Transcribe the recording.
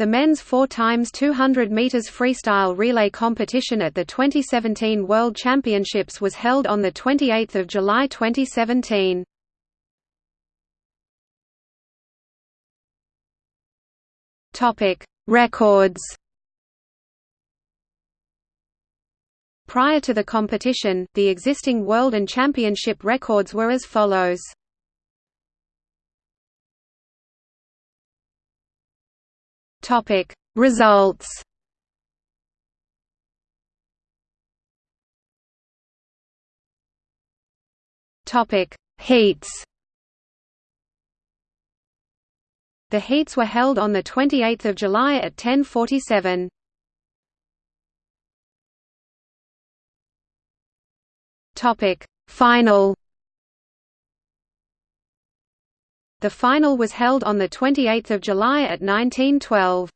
The men's 4 times 200 meters freestyle relay competition at the 2017 World Championships was held on the 28th of July 2017. Topic: Records. Prior to the competition, the existing world and championship records were as follows. Topic Results. Topic Heats. The heats were held on the 28th of July at 10:47. Topic Final The final was held on 28 July at 1912.